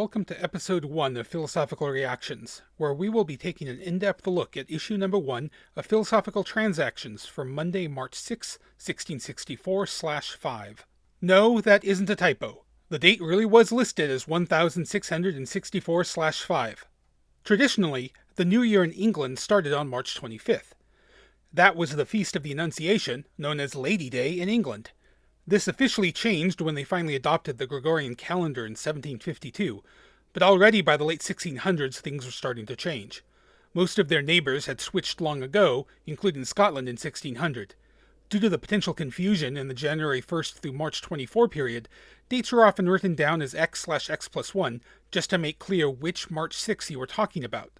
Welcome to episode 1 of Philosophical Reactions, where we will be taking an in depth look at issue number 1 of Philosophical Transactions from Monday, March 6, 1664 5. No, that isn't a typo. The date really was listed as 1664 5. Traditionally, the new year in England started on March 25th. That was the Feast of the Annunciation, known as Lady Day in England. This officially changed when they finally adopted the Gregorian calendar in 1752, but already by the late 1600s things were starting to change. Most of their neighbours had switched long ago, including Scotland in 1600. Due to the potential confusion in the January 1st through March 24 period, dates were often written down as x slash x plus 1 just to make clear which March 6 you were talking about.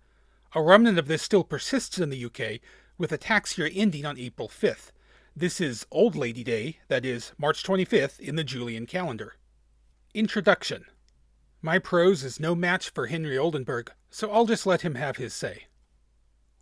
A remnant of this still persists in the UK, with a tax year ending on April 5th. This is Old Lady Day, that is, March 25th in the Julian calendar. Introduction My prose is no match for Henry Oldenburg, so I'll just let him have his say.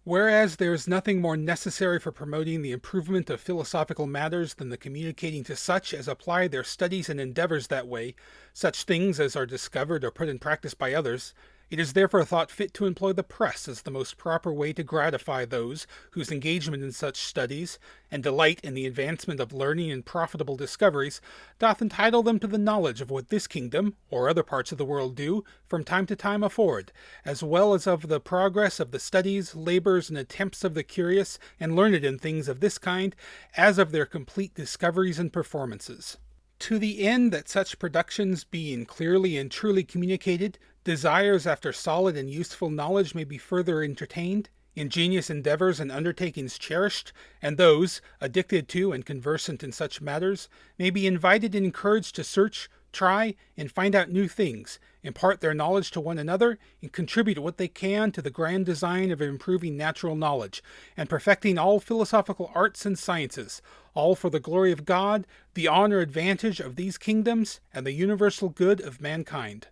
Whereas there is nothing more necessary for promoting the improvement of philosophical matters than the communicating to such as apply their studies and endeavors that way, such things as are discovered or put in practice by others, it is therefore thought fit to employ the press as the most proper way to gratify those whose engagement in such studies, and delight in the advancement of learning and profitable discoveries, doth entitle them to the knowledge of what this kingdom, or other parts of the world do, from time to time afford, as well as of the progress of the studies, labours, and attempts of the curious and learned in things of this kind, as of their complete discoveries and performances. To the end that such productions being clearly and truly communicated, desires after solid and useful knowledge may be further entertained, ingenious endeavors and undertakings cherished, and those, addicted to and conversant in such matters, may be invited and encouraged to search, try, and find out new things, impart their knowledge to one another, and contribute what they can to the grand design of improving natural knowledge, and perfecting all philosophical arts and sciences, all for the glory of God, the honor advantage of these kingdoms, and the universal good of mankind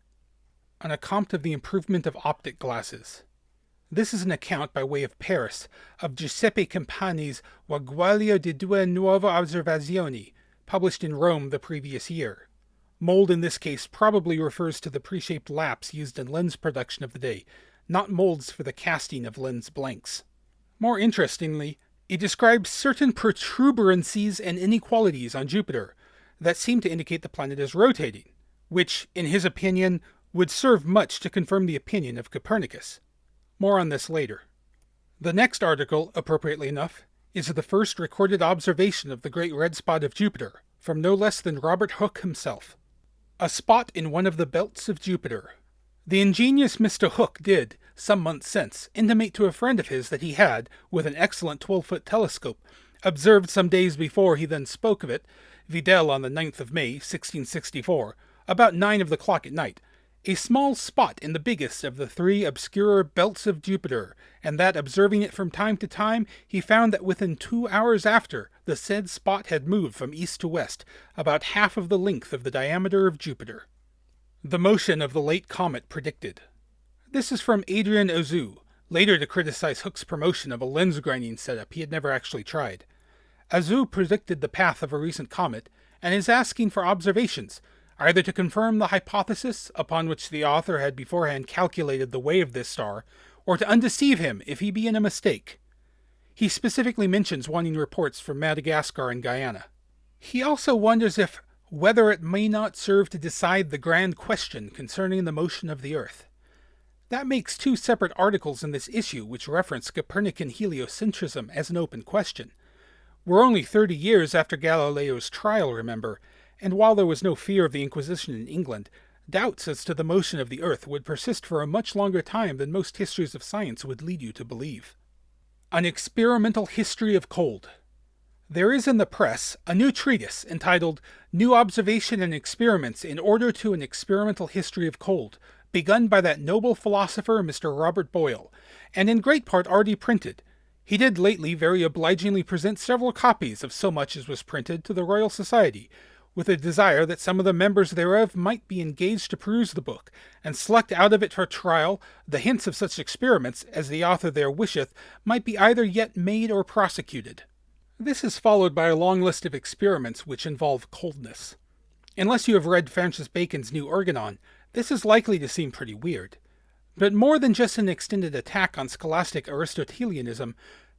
an account of the improvement of optic glasses. This is an account by way of Paris of Giuseppe Campani's Guaglio di due nuove osservazioni, published in Rome the previous year. Mold in this case probably refers to the pre-shaped laps used in lens production of the day, not molds for the casting of lens blanks. More interestingly, it describes certain protuberancies and inequalities on Jupiter that seem to indicate the planet is rotating, which, in his opinion, would serve much to confirm the opinion of Copernicus. More on this later. The next article, appropriately enough, is the first recorded observation of the great red spot of Jupiter, from no less than Robert Hooke himself. A spot in one of the belts of Jupiter. The ingenious Mr. Hooke did, some months since, intimate to a friend of his that he had, with an excellent 12 foot telescope, observed some days before he then spoke of it, videl on the 9th of May, 1664, about nine of the clock at night, a small spot in the biggest of the three obscure belts of Jupiter, and that observing it from time to time, he found that within two hours after, the said spot had moved from east to west, about half of the length of the diameter of Jupiter. The motion of the late comet predicted. This is from Adrien Auzout, later to criticize Hooke's promotion of a lens grinding setup he had never actually tried. Auzout predicted the path of a recent comet, and is asking for observations, either to confirm the hypothesis upon which the author had beforehand calculated the way of this star, or to undeceive him if he be in a mistake. He specifically mentions wanting reports from Madagascar and Guyana. He also wonders if whether it may not serve to decide the grand question concerning the motion of the Earth. That makes two separate articles in this issue which reference Copernican heliocentrism as an open question. We're only 30 years after Galileo's trial, remember, and while there was no fear of the Inquisition in England, doubts as to the motion of the earth would persist for a much longer time than most histories of science would lead you to believe. An Experimental History of Cold There is in the press a new treatise entitled New Observation and Experiments in Order to an Experimental History of Cold, begun by that noble philosopher Mr. Robert Boyle, and in great part already printed. He did lately very obligingly present several copies of so much as was printed to the Royal Society, with a desire that some of the members thereof might be engaged to peruse the book, and select out of it for trial the hints of such experiments as the author there wisheth might be either yet made or prosecuted. This is followed by a long list of experiments which involve coldness. Unless you have read Francis Bacon's New Organon, This is likely to seem pretty weird, but more than just an extended attack on scholastic Aristotelianism,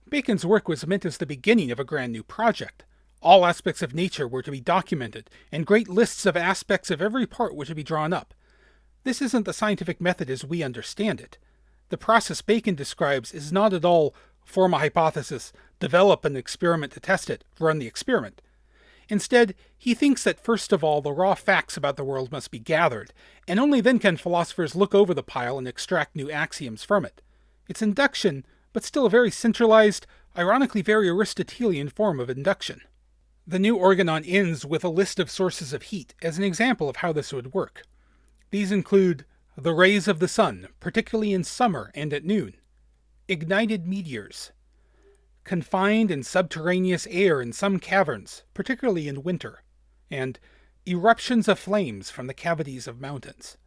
Bacon's work was meant as the beginning of a grand new project. All aspects of nature were to be documented, and great lists of aspects of every part were to be drawn up. This isn't the scientific method as we understand it. The process Bacon describes is not at all form a hypothesis, develop an experiment to test it, run the experiment. Instead, he thinks that first of all the raw facts about the world must be gathered, and only then can philosophers look over the pile and extract new axioms from it. It's induction, but still a very centralized, ironically very Aristotelian form of induction. The new organon ends with a list of sources of heat as an example of how this would work. These include the rays of the sun, particularly in summer and at noon, ignited meteors, confined and subterraneous air in some caverns, particularly in winter, and eruptions of flames from the cavities of mountains.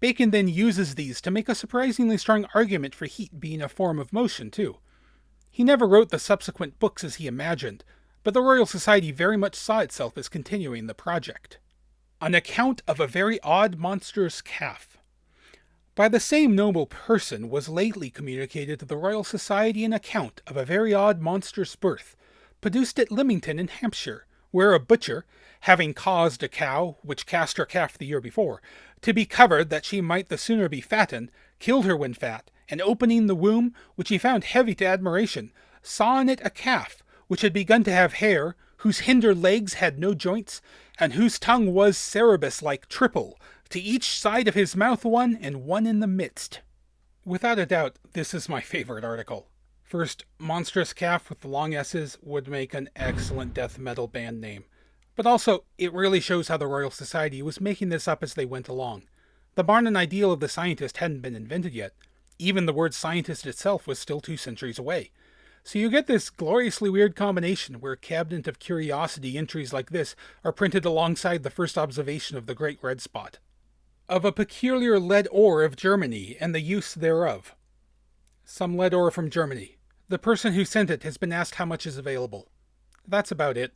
Bacon then uses these to make a surprisingly strong argument for heat being a form of motion, too. He never wrote the subsequent books as he imagined, but the Royal Society very much saw itself as continuing the project. An account of a very odd monstrous calf by the same noble person was lately communicated to the Royal Society an account of a very odd monstrous birth, produced at Lymington in Hampshire, where a butcher, having caused a cow, which cast her calf the year before, to be covered that she might the sooner be fattened, killed her when fat, and opening the womb, which he found heavy to admiration, saw in it a calf, which had begun to have hair, whose hinder legs had no joints, and whose tongue was Cerberus like triple, to each side of his mouth one, and one in the midst. Without a doubt, this is my favorite article. First, Monstrous Calf with the long S's would make an excellent death metal band name. But also, it really shows how the Royal Society was making this up as they went along. The Barnum ideal of the scientist hadn't been invented yet. Even the word scientist itself was still two centuries away. So you get this gloriously weird combination where Cabinet of Curiosity entries like this are printed alongside the first observation of the Great Red Spot of a peculiar lead ore of Germany and the use thereof. Some lead ore from Germany. The person who sent it has been asked how much is available. That's about it.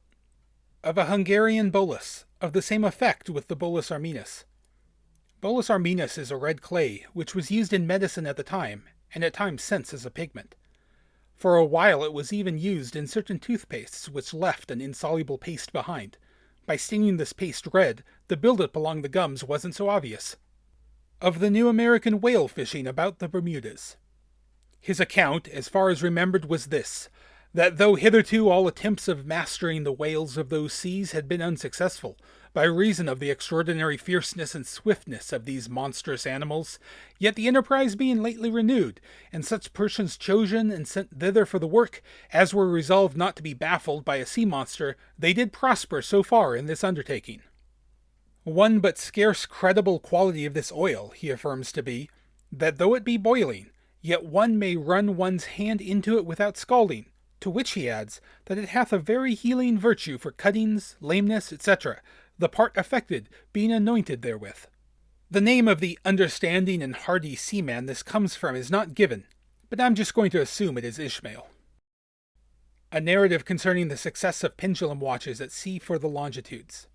Of a Hungarian bolus, of the same effect with the bolus armenus. Bolus armenus is a red clay, which was used in medicine at the time, and at times since as a pigment. For a while it was even used in certain toothpastes which left an insoluble paste behind, by staining this paste red, the buildup along the gums wasn't so obvious. Of the new American whale fishing about the Bermudas. His account, as far as remembered, was this that though hitherto all attempts of mastering the whales of those seas had been unsuccessful, by reason of the extraordinary fierceness and swiftness of these monstrous animals, yet the enterprise being lately renewed, and such persons chosen and sent thither for the work, as were resolved not to be baffled by a sea monster, they did prosper so far in this undertaking. One but scarce credible quality of this oil, he affirms to be, that though it be boiling, yet one may run one's hand into it without scalding, to which he adds that it hath a very healing virtue for cuttings, lameness, etc., the part affected being anointed therewith. The name of the understanding and hardy seaman this comes from is not given, but I'm just going to assume it is Ishmael. A narrative concerning the success of pendulum watches at sea for the longitudes.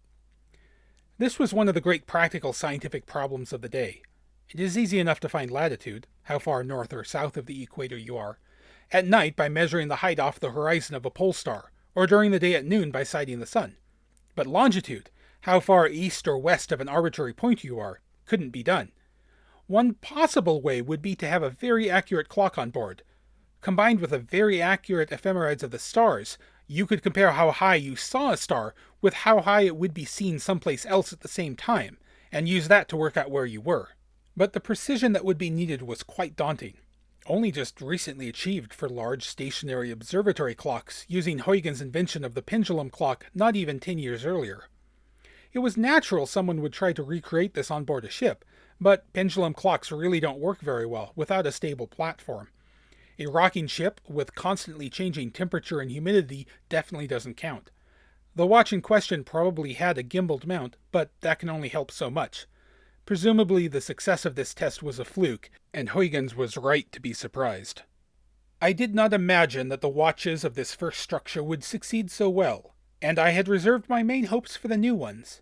This was one of the great practical scientific problems of the day. It is easy enough to find latitude, how far north or south of the equator you are, at night by measuring the height off the horizon of a pole star, or during the day at noon by sighting the sun. But longitude, how far east or west of an arbitrary point you are, couldn't be done. One possible way would be to have a very accurate clock on board. Combined with a very accurate ephemerides of the stars, you could compare how high you saw a star with how high it would be seen someplace else at the same time, and use that to work out where you were. But the precision that would be needed was quite daunting only just recently achieved for large stationary observatory clocks using Huygens' invention of the pendulum clock not even 10 years earlier. It was natural someone would try to recreate this on board a ship, but pendulum clocks really don't work very well without a stable platform. A rocking ship with constantly changing temperature and humidity definitely doesn't count. The watch in question probably had a gimbaled mount, but that can only help so much. Presumably the success of this test was a fluke, and Huygens was right to be surprised. I did not imagine that the watches of this first structure would succeed so well, and I had reserved my main hopes for the new ones.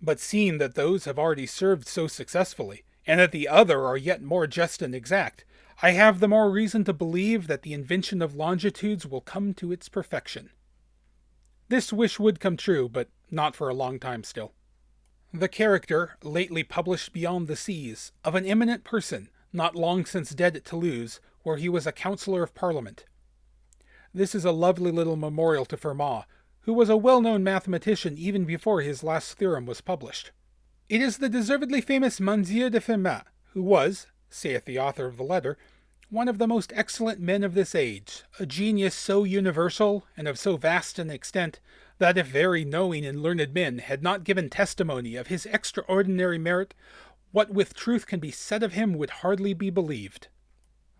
But seeing that those have already served so successfully, and that the other are yet more just and exact, I have the more reason to believe that the invention of longitudes will come to its perfection. This wish would come true, but not for a long time still. The character, lately published Beyond the Seas, of an eminent person, not long since dead at Toulouse, where he was a councillor of parliament. This is a lovely little memorial to Fermat, who was a well-known mathematician even before his last theorem was published. It is the deservedly famous Monsieur de Fermat, who was, saith the author of the letter, one of the most excellent men of this age, a genius so universal and of so vast an extent that if very knowing and learned men had not given testimony of his extraordinary merit, what with truth can be said of him would hardly be believed.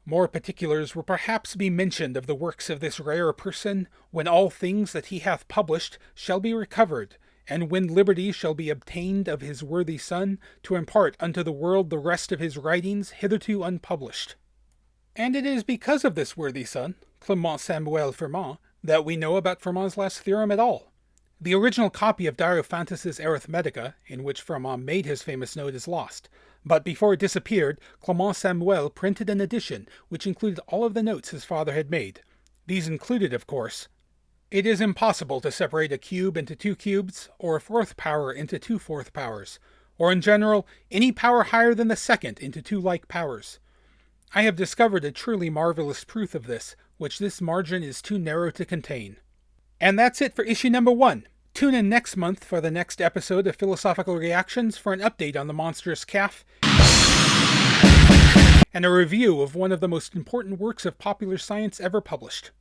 More particulars will perhaps be mentioned of the works of this rare person, when all things that he hath published shall be recovered, and when liberty shall be obtained of his worthy son, to impart unto the world the rest of his writings hitherto unpublished. And it is because of this worthy son, Clement Samuel Fermat, that we know about Fermat's last theorem at all. The original copy of Diophantus's Arithmetica, in which Fermat made his famous note, is lost, but before it disappeared, Clement Samuel printed an edition which included all of the notes his father had made. These included, of course, it is impossible to separate a cube into two cubes, or a fourth power into two fourth powers, or in general, any power higher than the second into two like powers. I have discovered a truly marvelous proof of this, which this margin is too narrow to contain. And that's it for issue number one. Tune in next month for the next episode of Philosophical Reactions for an update on the monstrous calf and a review of one of the most important works of popular science ever published.